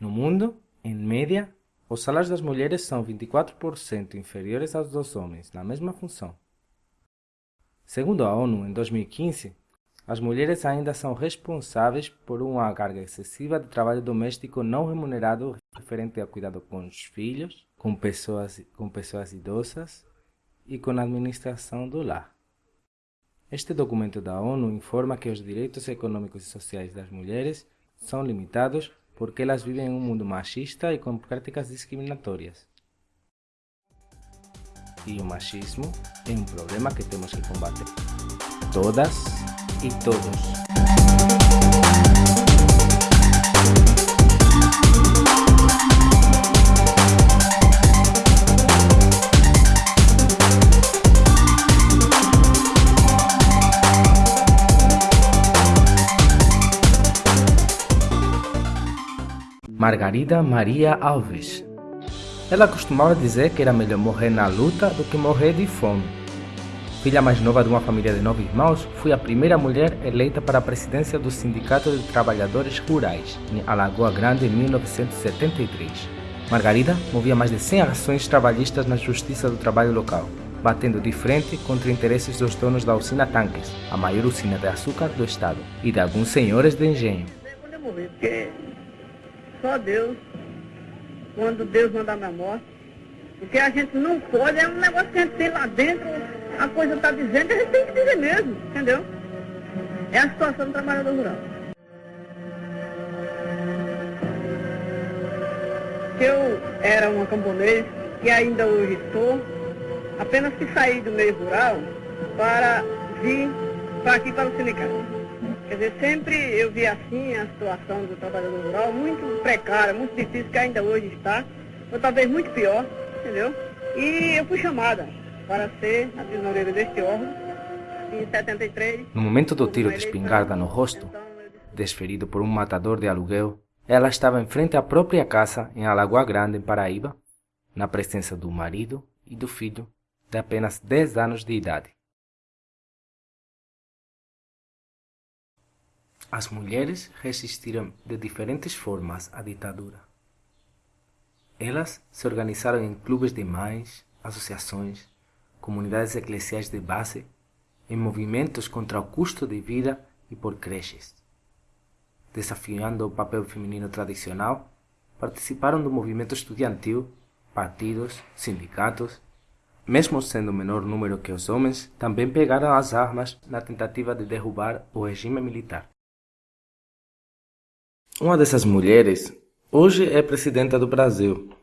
No mundo, em média, os salários das mulheres são 24% inferiores aos dos homens na mesma função. Segundo a ONU, em 2015, as mulheres ainda são responsáveis por uma carga excessiva de trabalho doméstico não remunerado referente ao cuidado com os filhos, com pessoas, com pessoas idosas e com a administração do lar. Este documento da ONU informa que os direitos econômicos e sociais das mulheres são limitados porque elas vivem em um mundo machista e com práticas discriminatórias. E o machismo é um problema que temos que combater. Todas e todos. Margarida Maria Alves. Ela costumava dizer que era melhor morrer na luta do que morrer de fome. Filha mais nova de uma família de nove irmãos, foi a primeira mulher eleita para a presidência do Sindicato de Trabalhadores Rurais, em Alagoa Grande, em 1973. Margarida movia mais de 100 ações trabalhistas na Justiça do Trabalho local, batendo de frente contra interesses dos donos da usina Tanques, a maior usina de açúcar do estado, e de alguns senhores de engenho. Só Deus, quando Deus mandar minha morte. Porque a gente não pode, é um negócio que a gente tem lá dentro, a coisa está dizendo, a gente tem que dizer mesmo, entendeu? É a situação do trabalhador rural. Eu era uma camponês e ainda hoje sou, apenas que saí do meio rural para vir para aqui para o sindicato. Quer dizer, sempre eu vi assim a situação do trabalhador rural, muito precária, muito difícil, que ainda hoje está, ou talvez muito pior, entendeu? E eu fui chamada para ser a tesoureira deste órgão em 73. No momento do tiro de espingarda no rosto, desferido por um matador de aluguel, ela estava em frente à própria casa em Alagoa Grande, em Paraíba, na presença do marido e do filho de apenas 10 anos de idade. As mulheres resistiram de diferentes formas à ditadura. Elas se organizaram em clubes de mães, associações, comunidades eclesiais de base, em movimentos contra o custo de vida e por creches. Desafiando o papel feminino tradicional, participaram do movimento estudiantil, partidos, sindicatos, mesmo sendo menor número que os homens, também pegaram as armas na tentativa de derrubar o regime militar. Uma dessas mulheres hoje é presidenta do Brasil.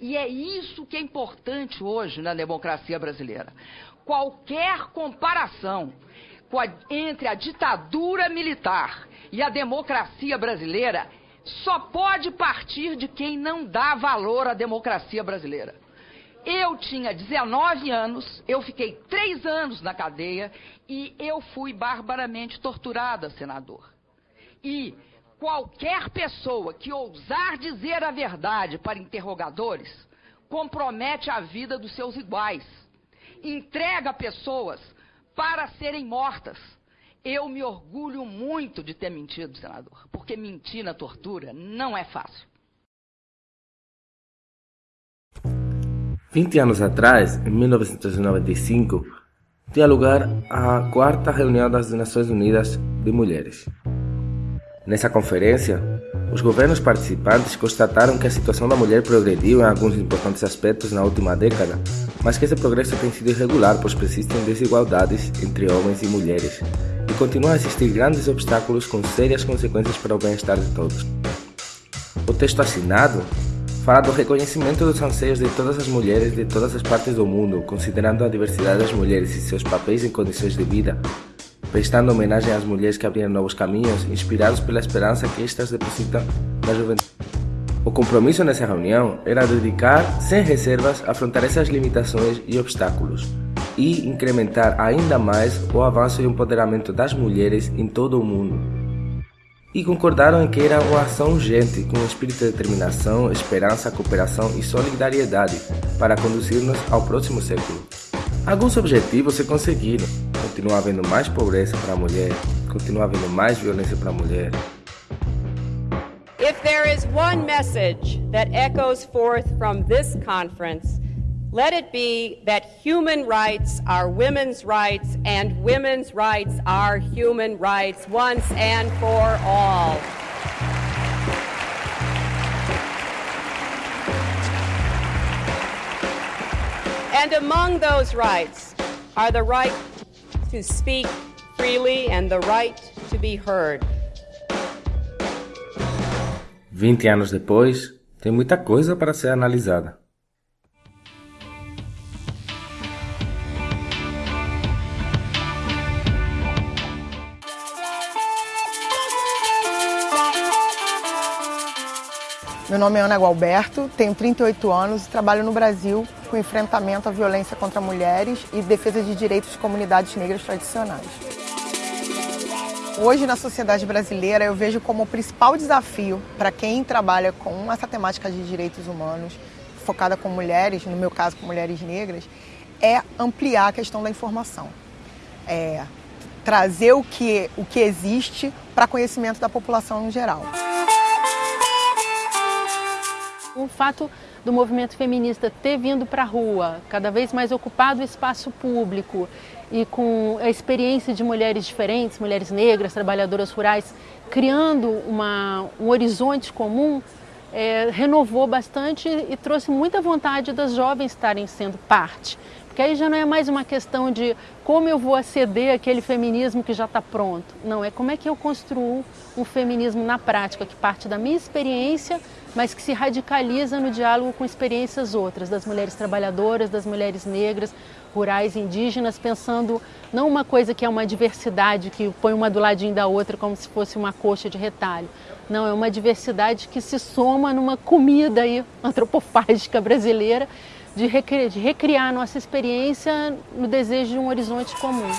E é isso que é importante hoje na democracia brasileira. Qualquer comparação entre a ditadura militar e a democracia brasileira só pode partir de quem não dá valor à democracia brasileira. Eu tinha 19 anos, eu fiquei três anos na cadeia e eu fui barbaramente torturada, senador. E Qualquer pessoa que ousar dizer a verdade para interrogadores compromete a vida dos seus iguais. Entrega pessoas para serem mortas. Eu me orgulho muito de ter mentido, senador, porque mentir na tortura não é fácil. 20 anos atrás, em 1995, tinha lugar a quarta reunião das Nações Unidas de Mulheres. Nessa conferência, os governos participantes constataram que a situação da mulher progrediu em alguns importantes aspectos na última década, mas que esse progresso tem sido irregular, pois persistem desigualdades entre homens e mulheres, e continuam a existir grandes obstáculos com sérias consequências para o bem-estar de todos. O texto assinado fala do reconhecimento dos anseios de todas as mulheres de todas as partes do mundo, considerando a diversidade das mulheres e seus papéis em condições de vida, prestando homenagem às mulheres que abriram novos caminhos, inspirados pela esperança que estas depositam na juventude. O compromisso nessa reunião era dedicar, sem reservas, a afrontar essas limitações e obstáculos e incrementar ainda mais o avanço e o empoderamento das mulheres em todo o mundo. E concordaram em que era uma ação urgente, com um espírito de determinação, esperança, cooperação e solidariedade para conduzir-nos ao próximo século. Alguns objetivos se conseguiram, continua havendo mais pobreza para a mulher, continua havendo mais violência para a mulher. If there is one message that echoes forth from this conference, let it be that human rights are women's rights and women's rights are human rights once and for all. And among those rights are the right to speak freely and the right to be heard. 20 anos depois, tem muita coisa para ser analisada. Meu nome é Ana Gualberto, tenho 38 anos e trabalho no Brasil com enfrentamento à violência contra mulheres e defesa de direitos de comunidades negras tradicionais. Hoje, na sociedade brasileira, eu vejo como o principal desafio para quem trabalha com essa temática de direitos humanos, focada com mulheres, no meu caso com mulheres negras, é ampliar a questão da informação. É trazer o que, o que existe para conhecimento da população em geral. O fato do movimento feminista ter vindo para a rua, cada vez mais ocupado o espaço público e com a experiência de mulheres diferentes, mulheres negras, trabalhadoras rurais, criando uma, um horizonte comum, é, renovou bastante e trouxe muita vontade das jovens estarem sendo parte. Porque aí já não é mais uma questão de como eu vou aceder àquele feminismo que já está pronto. Não, é como é que eu construo um feminismo na prática, que parte da minha experiência, mas que se radicaliza no diálogo com experiências outras, das mulheres trabalhadoras, das mulheres negras, rurais, indígenas, pensando não uma coisa que é uma diversidade, que põe uma do ladinho da outra como se fosse uma coxa de retalho. Não, é uma diversidade que se soma numa comida aí, antropofágica brasileira, de recriar, de recriar nossa experiência no desejo de um horizonte comum.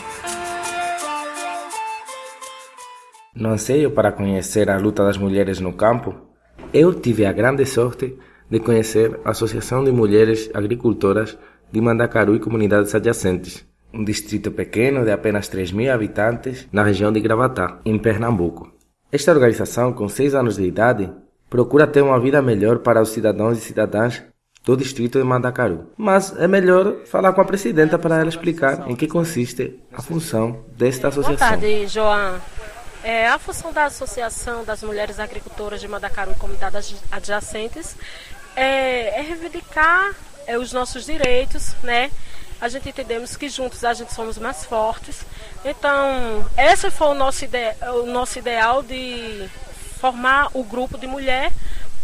No anseio para conhecer a luta das mulheres no campo, eu tive a grande sorte de conhecer a Associação de Mulheres Agricultoras de Mandacaru e comunidades adjacentes, um distrito pequeno de apenas 3 mil habitantes na região de Gravatá, em Pernambuco. Esta organização, com 6 anos de idade, procura ter uma vida melhor para os cidadãos e cidadãs do distrito de Mandacaru. Mas é melhor falar com a presidenta para ela explicar em que consiste a função desta associação. Boa tarde, João. É, a função da Associação das Mulheres Agricultoras de Mandacaru e comunidades adjacentes é, é reivindicar é, os nossos direitos, né? A gente entendemos que juntos a gente somos mais fortes. Então, esse foi o nosso, ide o nosso ideal de formar o grupo de mulher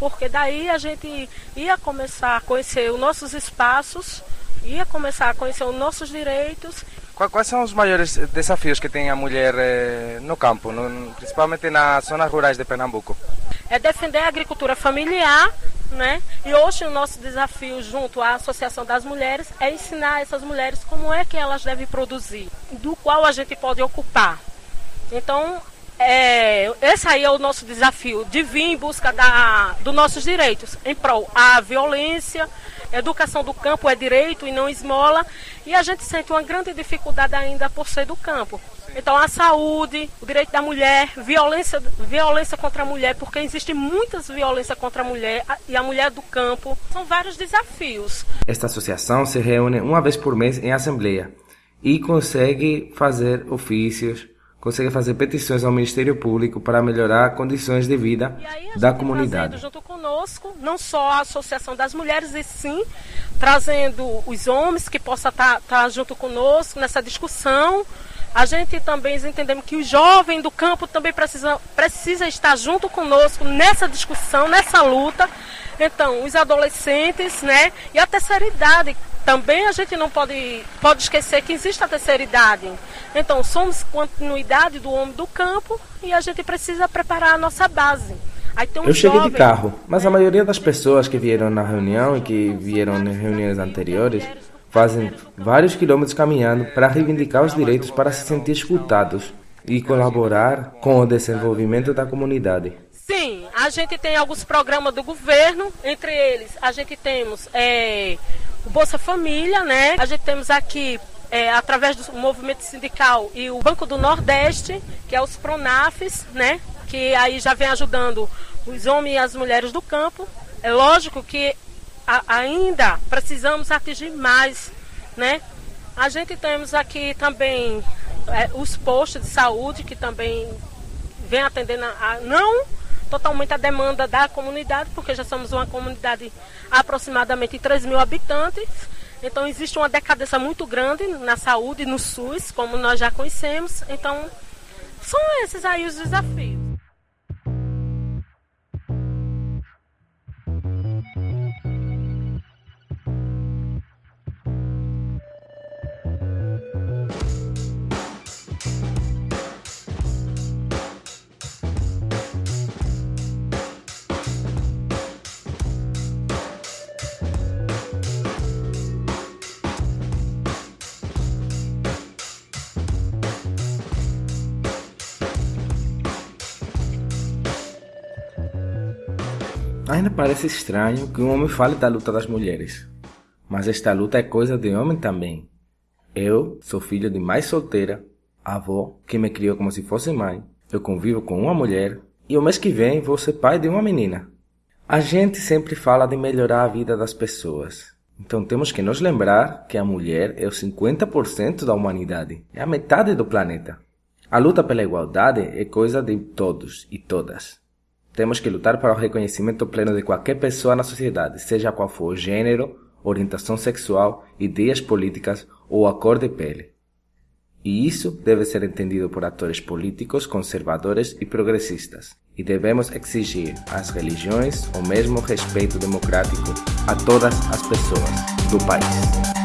porque daí a gente ia começar a conhecer os nossos espaços, ia começar a conhecer os nossos direitos. Quais são os maiores desafios que tem a mulher eh, no campo, principalmente nas zonas rurais de Pernambuco? É defender a agricultura familiar, né? E hoje o nosso desafio junto à Associação das Mulheres é ensinar essas mulheres como é que elas devem produzir, do qual a gente pode ocupar. Então, é, esse aí é o nosso desafio, de vir em busca dos nossos direitos, em prol a violência, educação do campo é direito e não esmola, e a gente sente uma grande dificuldade ainda por ser do campo. Então a saúde, o direito da mulher, violência, violência contra a mulher, porque existe muitas violências contra a mulher e a mulher do campo. São vários desafios. Esta associação se reúne uma vez por mês em assembleia e consegue fazer ofícios consegue fazer petições ao Ministério Público para melhorar condições de vida da comunidade. junto conosco, não só a Associação das Mulheres, e sim trazendo os homens que possam estar tá, tá junto conosco nessa discussão. A gente também entendemos que o jovem do campo também precisa, precisa estar junto conosco nessa discussão, nessa luta. Então, os adolescentes, né, e a terceira idade, também a gente não pode, pode esquecer que existe a terceira idade. Então, somos continuidade do homem do campo e a gente precisa preparar a nossa base. Um eu cheguei de carro, mas a maioria das pessoas que vieram na reunião e que vieram nas reuniões anteriores fazem vários quilômetros caminhando para reivindicar os direitos para se sentir escutados e colaborar com o desenvolvimento da comunidade. Sim, a gente tem alguns programas do governo, entre eles a gente temos é, o Bolsa Família, né? A gente temos aqui é, através do movimento sindical e o Banco do Nordeste, que é os Pronafs, né? Que aí já vem ajudando os homens e as mulheres do campo. É lógico que a, ainda precisamos atingir mais, né? A gente temos aqui também é, os postos de saúde que também vem atendendo a, a, não totalmente a demanda da comunidade, porque já somos uma comunidade aproximadamente 3 mil habitantes. Então existe uma decadência muito grande na saúde, no SUS, como nós já conhecemos. Então são esses aí os desafios. Ainda parece estranho que um homem fale da luta das mulheres, mas esta luta é coisa de homem também. Eu sou filho de mãe solteira, avó que me criou como se fosse mãe. Eu convivo com uma mulher e o mês que vem vou ser pai de uma menina. A gente sempre fala de melhorar a vida das pessoas. Então temos que nos lembrar que a mulher é o 50% da humanidade, é a metade do planeta. A luta pela igualdade é coisa de todos e todas. Temos que lutar para o reconhecimento pleno de qualquer pessoa na sociedade, seja qual for o gênero, orientação sexual, ideias políticas ou a cor de pele. E isso deve ser entendido por atores políticos, conservadores e progressistas. E devemos exigir às religiões o mesmo respeito democrático a todas as pessoas do país.